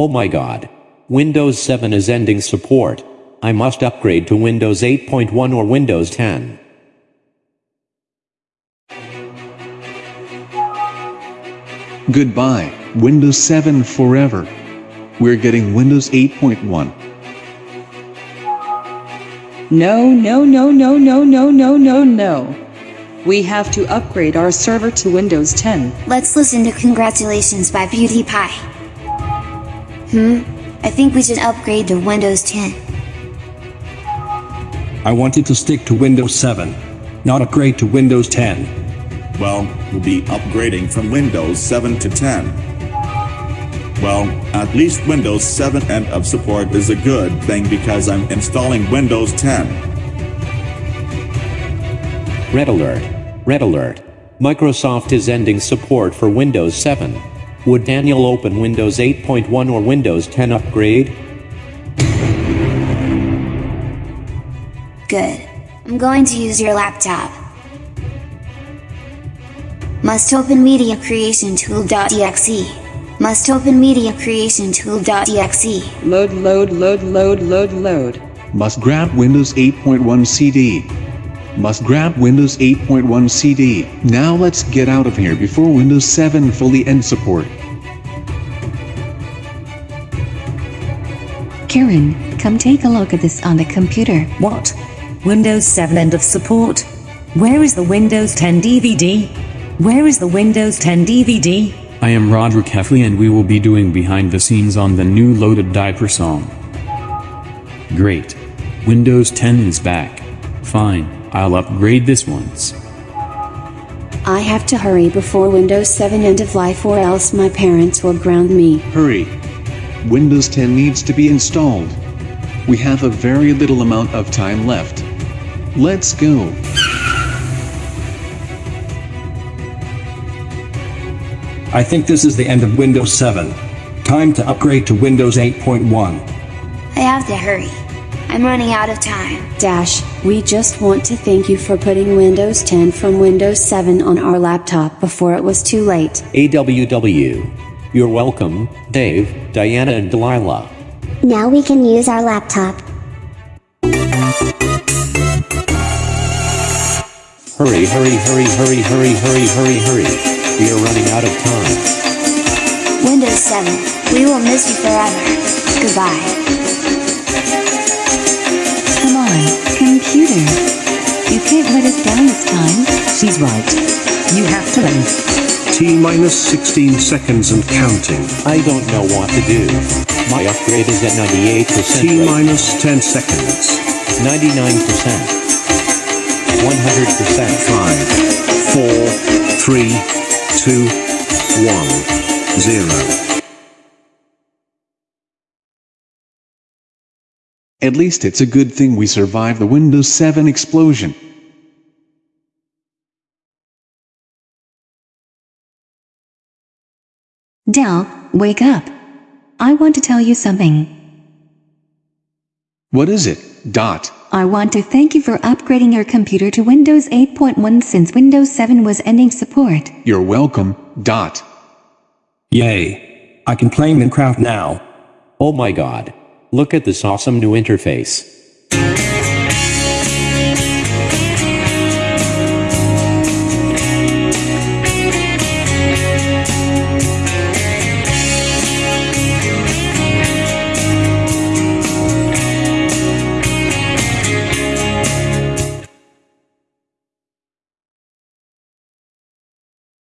Oh my god. Windows 7 is ending support. I must upgrade to Windows 8.1 or Windows 10. Goodbye, Windows 7 forever. We're getting Windows 8.1. No, no, no, no, no, no, no, no, no. We have to upgrade our server to Windows 10. Let's listen to Congratulations by PewDiePie. Hmm, I think we should upgrade to Windows 10. I wanted to stick to Windows 7, not upgrade to Windows 10. Well, we'll be upgrading from Windows 7 to 10. Well, at least Windows 7 end of support is a good thing because I'm installing Windows 10. Red alert. Red alert. Microsoft is ending support for Windows 7. Would Daniel open Windows 8.1 or Windows 10 upgrade? Good. I'm going to use your laptop. Must open media creation tool.exe. Must open media creation tool.exe. Load, load, load, load, load, load. Must grab Windows 8.1 CD. Must grab Windows 8.1 CD. Now let's get out of here before Windows 7 fully ends support. Karen, come take a look at this on the computer. What? Windows 7 end of support? Where is the Windows 10 DVD? Where is the Windows 10 DVD? I am Rodrick Heffley and we will be doing behind the scenes on the new Löded Diper song. Great. Windows 10 is back. Fine, I'll upgrade this once. I have to hurry before Windows 7 end of life or else my parents will ground me. Hurry. Windows 10 needs to be installed. We have a very little amount of time left. Let's go. I think this is the end of Windows 7. Time to upgrade to Windows 8.1. I have to hurry. I'm running out of time. Dash, we just want to thank you for putting Windows 10 from Windows 7 on our laptop before it was too late. AWW. You're welcome, Dave, Diana and Delilah. Now we can use our laptop. Hurry, hurry, hurry, hurry, hurry, hurry, hurry, hurry. We are running out of time. Windows 7, we will miss you forever. Goodbye. Come on, computer. You can't let us down this time. She's right. You have to leave. T minus 16 seconds and counting. I don't know what to do. My upgrade is at 98%. T minus 10 seconds. 99%. 100%. 5, 4, 3, two, one, zero. At least it's a good thing we survived the Windows 7 explosion. Dell, wake up. I want to tell you something. What is it, Dot? I want to thank you for upgrading your computer to Windows 8.1 since Windows 7 was ending support. You're welcome, Dot. Yay. I can play Minecraft now. Oh my god. Look at this awesome new interface.